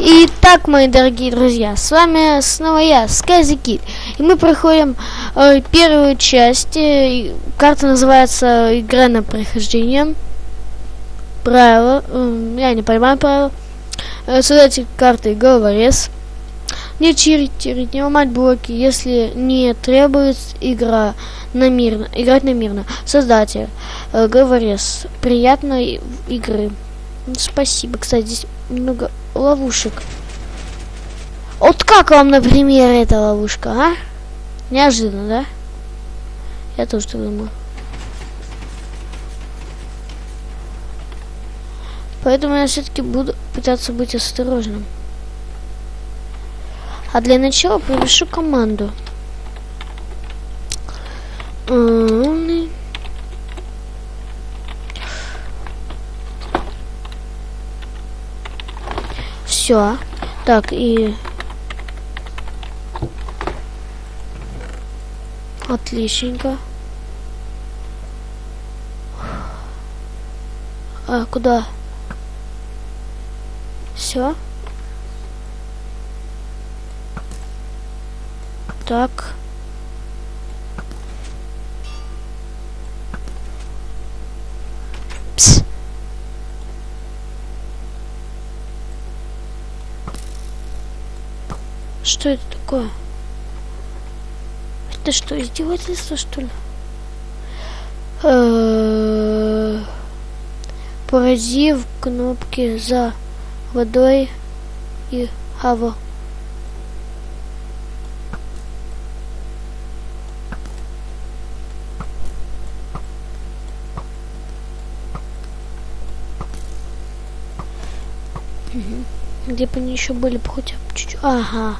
Итак, мои дорогие друзья, с вами снова я, Скази. И мы проходим э, первую часть. Э, карта называется «Игра на прохождение». Правила. Э, я не понимаю правила. Э, создатель карты головорез. Не читерить, не ломать блоки, если не требуется игра на мирно, играть мирно. Создатель, э, говорес, приятной игры. Спасибо, кстати, здесь много ловушек. Вот как вам, например, эта ловушка, а? Неожиданно, да? Я тоже так думаю. Поэтому я все-таки буду пытаться быть осторожным. А для начала пропишу команду. Все. Так, и... Отличненько. А, куда? Все. Так. Что это такое? Это что, издевательство, что ли? Э, Поразив кнопки за водой и хаво. Где бы они еще были бы хотя бы чуть-чуть. Ага.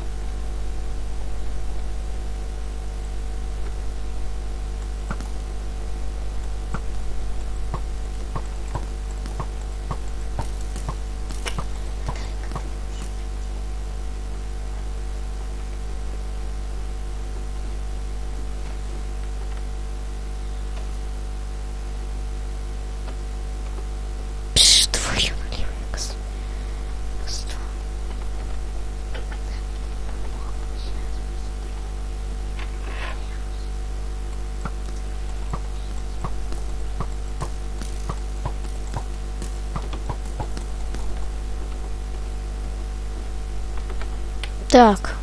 Так.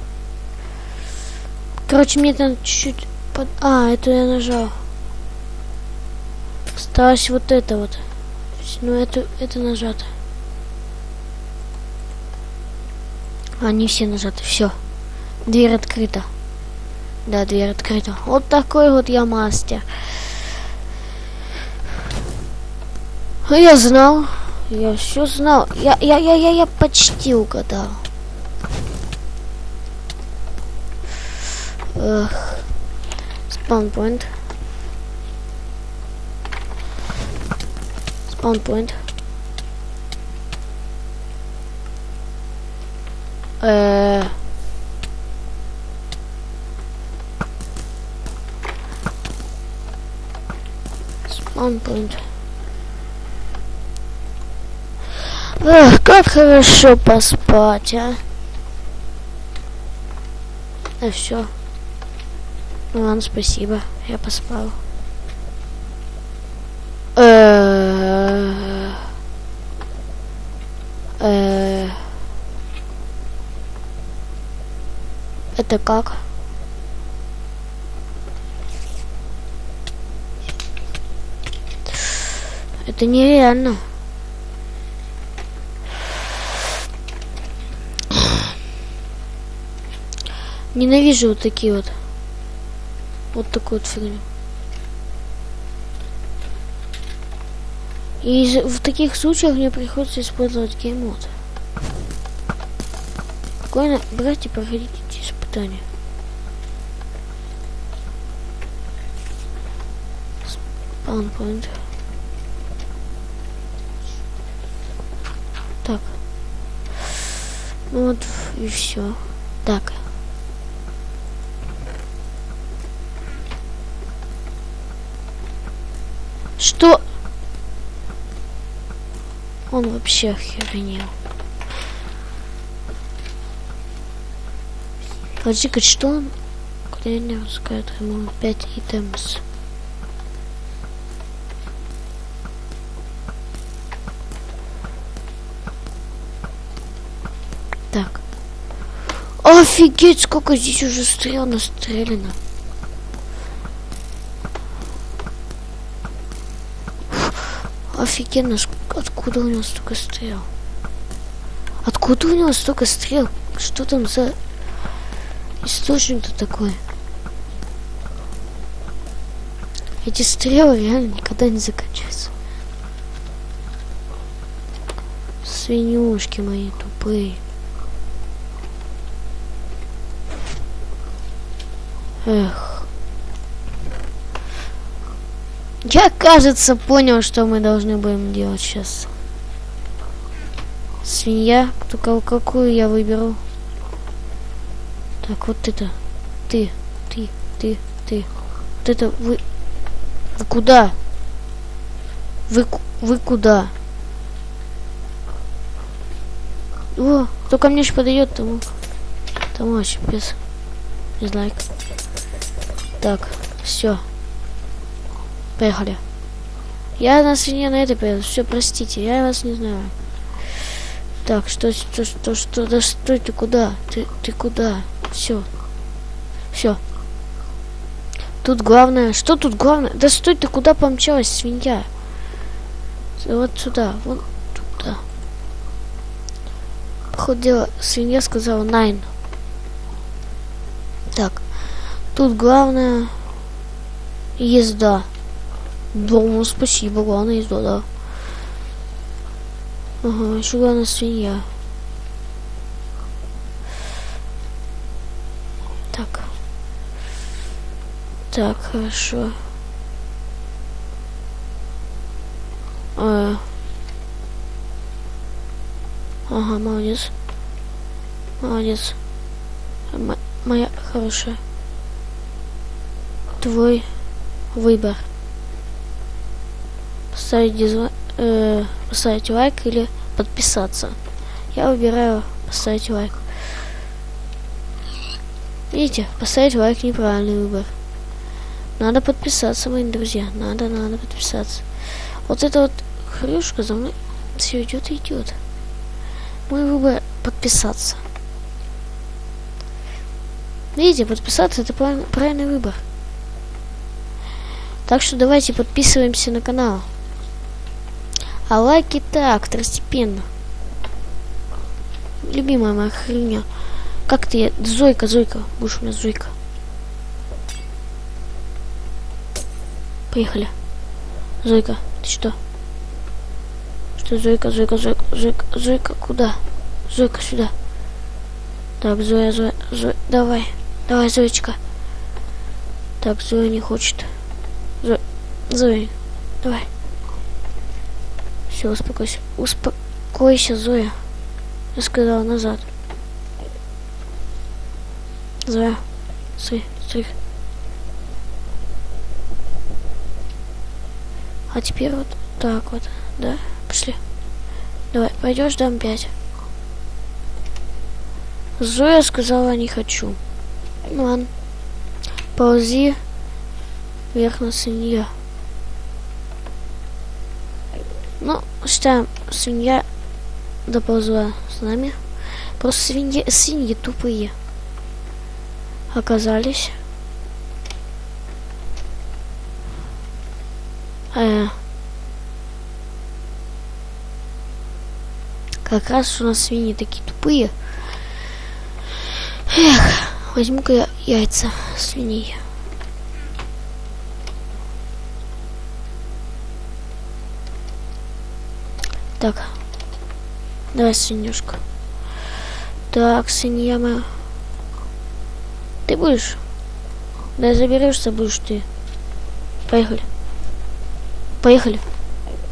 Короче, мне там чуть-чуть... Под... А, это я нажал. Осталось вот это вот. Ну, это, это нажато. Они все нажаты. Все. Дверь открыта. Да, дверь открыта. Вот такой вот я мастер. Я знал. Я все знал. Я, я, я, я, я почти угадал. Spawn point. Uh. Spawn point. Эх, как хорошо поспать, а. А все. Ну ладно, спасибо. Я поспал. Э, э, это как? Это нереально. Ненавижу вот такие вот. Вот такую вот фигню. И в таких случаях мне приходится использовать геймод. Спокойно, братья, проходите эти испытания. Спаунпоинт. Так. Ну вот и все. Так. Он вообще охеренел. Подожди-ка, что он? Куда я Курение пускает ему 5 итемс. Так. Офигеть, сколько здесь уже стрел настрелено. Офигенно, откуда у него столько стрел? Откуда у него столько стрел? Что там за источник-то такой? Эти стрелы реально никогда не заканчиваются. Свинюшки мои тупые. Эх. Я, кажется, понял, что мы должны будем делать сейчас. Свинья. Только какую я выберу? Так, вот это. Ты, ты, ты, ты. Вот это вы... Вы куда? Вы, вы куда? О, кто ко мне еще подойдет, тому... Тому вообще без... Дизлайк. Так, все. Поехали. Я на свинья на это поеду. Все, простите, я вас не знаю. Так, что, что, что, что, да стой ты куда? Ты, ты куда? Все. Все. Тут главное, что тут главное? Да стой ты куда помчалась, свинья? Вот сюда, вот туда. Походу дела, свинья сказала nine. Так. Тут главное езда. Дома, спасибо, главное езда, да. Ага, еще главное свинья. Так. Так, хорошо. А. Ага, молодец. Молодец. М моя хорошая твой выбор. Поставить, э, поставить лайк или подписаться. Я выбираю поставить лайк. Видите, поставить лайк неправильный выбор. Надо подписаться, мои друзья. Надо, надо подписаться. Вот эта вот хрюшка за мной все идет и идет. Мой выбор подписаться. Видите, подписаться это правильный выбор. Так что давайте подписываемся на канал. А лайки так, второстепенно. Любимая моя хрень. Как ты? Зойка, Зойка. Будешь у меня Зойка. Поехали. Зойка, ты что? Что, Зойка, Зойка, Зойка, Зойка, Зойка, куда? Зойка, сюда. Так, Зоя, Зоя, Зоя, давай. Давай, Зоечка. Так, Зоя не хочет. Зоя, Зоя, давай. Все, успокойся. Успокойся, Зоя. Я сказала назад. Зоя, стой, стой. А теперь вот так вот, да? Пошли. Давай, пойдешь, дам пять. Зоя сказала, не хочу. Ладно. Ползи вверх на свинья. Ну, считаем, свинья доползла с нами. Просто свиньи, свиньи тупые оказались. Э, как раз у нас свиньи такие тупые. Эх, возьму-ка я яйца свиньи. Так. Давай, свинюшка. Так, свинья моя. Ты будешь? Да заберешься будешь ты. Поехали. Поехали.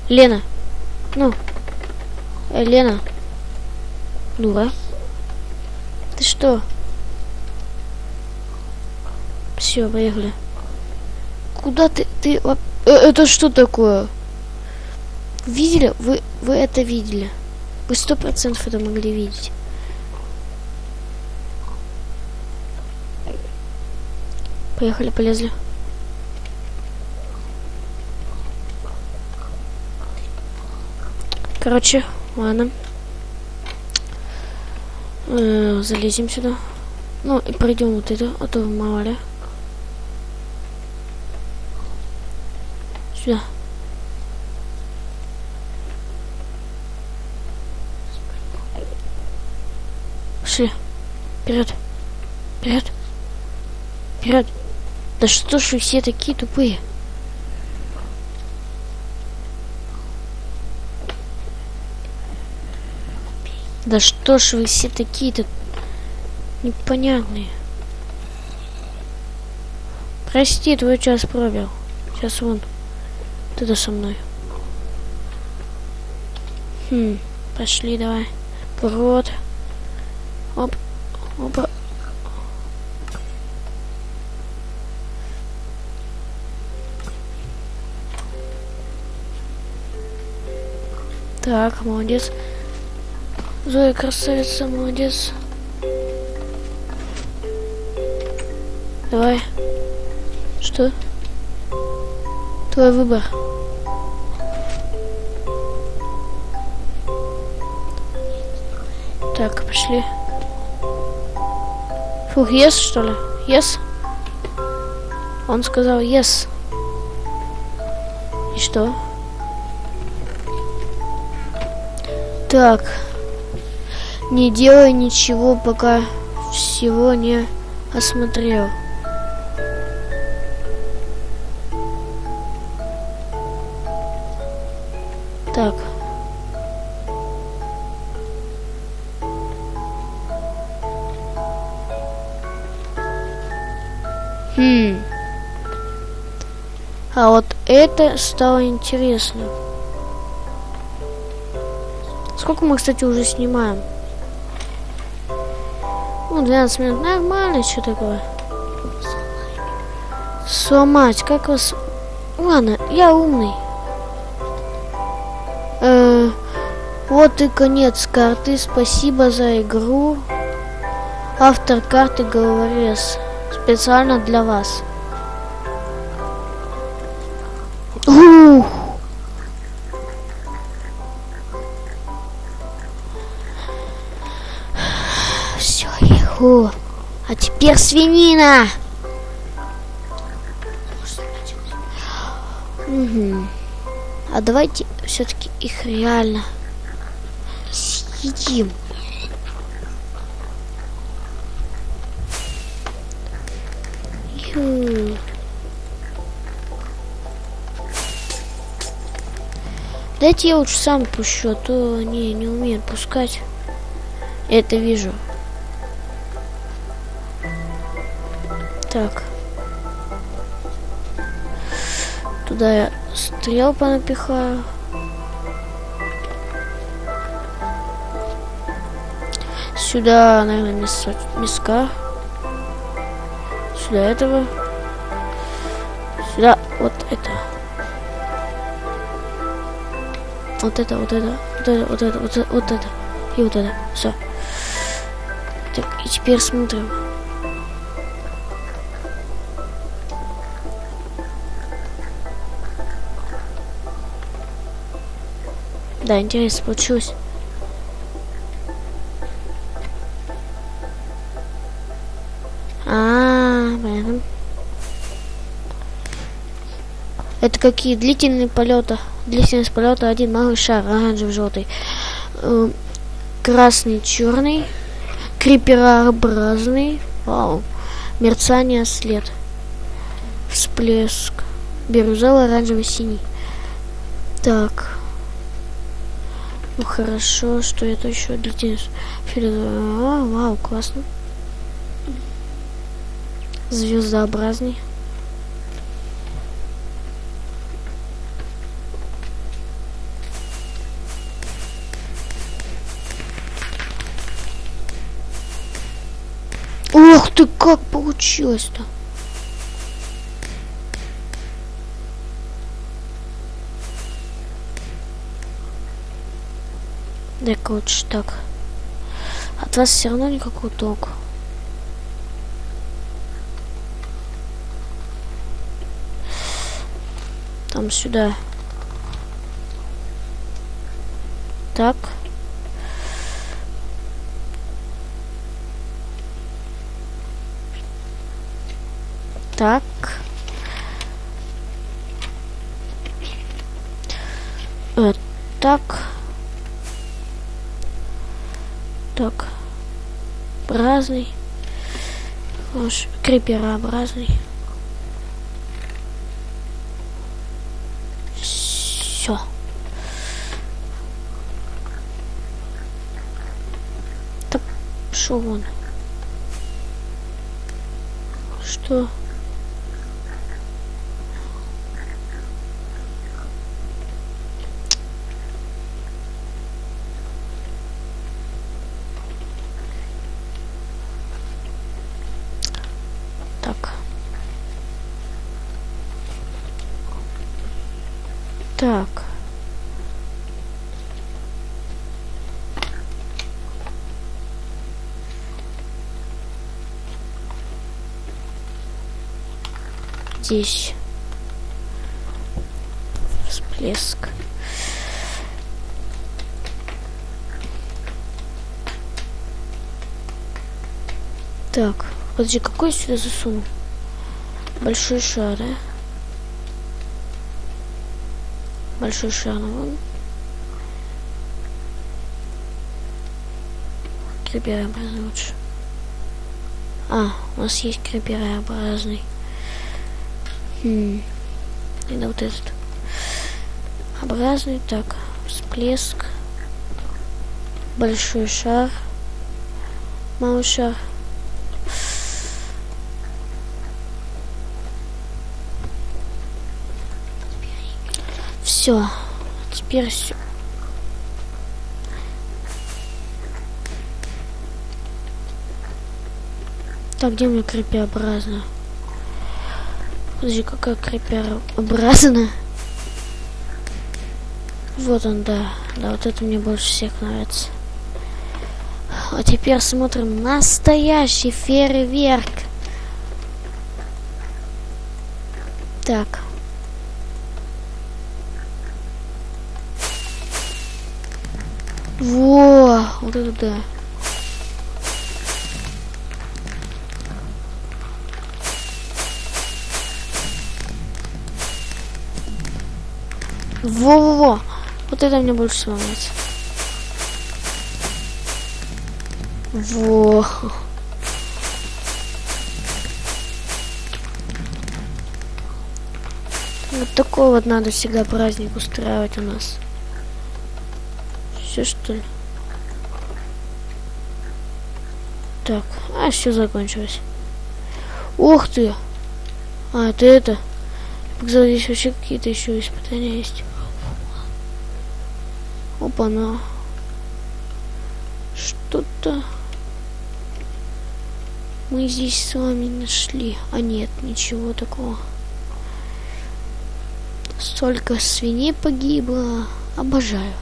Лена. Ну. Э, Лена. Дура. Ты что? Все, поехали. Куда ты? Ты... Э, это что такое? Видели? Вы, вы это видели. Вы сто процентов это могли видеть. Поехали, полезли. Короче, ладно. Э, залезем сюда. Ну, и пройдем вот это, а то мало ли. Сюда. Пошли. Вперед. Вперед. Вперед. Да что ж вы все такие тупые? Да что ж вы все такие-то непонятные. Прости, твой час пробил. Сейчас вон. Ты-то со мной. Хм, пошли давай. Прот. Оп. Опа. Так, молодец. Зоя красавица, молодец. Давай. Что? Твой выбор. Так, пошли. Фух, yes, что ли? Yes? Он сказал yes. И что? Так. Не делай ничего, пока всего не осмотрел. Так. Хм. А вот это стало интересно. Сколько мы, кстати, уже снимаем? Ну, 12 минут. Нормально, что такое? Сломать. Как вас... Ладно, я умный. Э, вот и конец карты. Спасибо за игру. Автор карты Головорез. Специально для вас. Ух! Все, еху. А теперь свинина. Угу. А давайте все-таки их реально съедим. Ю. Дайте я лучше сам пущу, а то они не умеют пускать. Это вижу. Так. Туда я стрел понапихаю. Сюда, наверное, мясо. Сюда этого. Сюда вот это. Вот это, вот это, вот это, вот это, вот это, вот это. И вот это. Все. Так, и теперь смотрим. Да, интересно получилось. Какие длительные полеты? Длительность полета один малый шар, оранжевый, желтый, э, красный, черный, криперообразный, вау, мерцание, след, всплеск, бирюзовый, оранжевый, синий. Так. Ну хорошо, что это еще длительность? А, вау, классно. Звездообразный. ты как получилось-то? Дай-ка лучше так. От вас все равно никакого толку. Там сюда. Так. Так. Разный. Криперообразный. Все. Так, шо он? Что? Так. Здесь всплеск. Так, подожди, какой я сюда засуну? Большой шар, да? Большой шар, вон. Криперообразный лучше. А, у нас есть криперообразный. Хм. Да вот этот. Образный, так. Всплеск. Большой шар. Малый шар. Все. Теперь все. Так, где меня крепеобразно? Подожди, какая крепеобразно? Вот он, да. Да, вот это мне больше всех нравится. А теперь смотрим настоящий фейерверк. Так. Во, вот это да. Во-во-во. Вот это мне больше всего нравится. Во. Вот такой вот надо всегда праздник устраивать у нас. Все что ли? Так, а все закончилось. Ух ты! А, это это. Показал, здесь вообще какие-то еще испытания есть. Опа-на. Что-то мы здесь с вами нашли. А нет, ничего такого. Столько свиней погибло. Обожаю.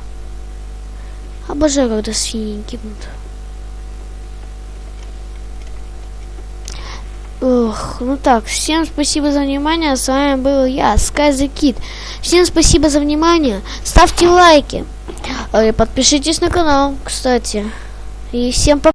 Обожаю, когда свиньи гибнут. Ох, ну так, всем спасибо за внимание, с вами был я, Sky the Kid. Всем спасибо за внимание, ставьте лайки, подпишитесь на канал, кстати. И всем пока.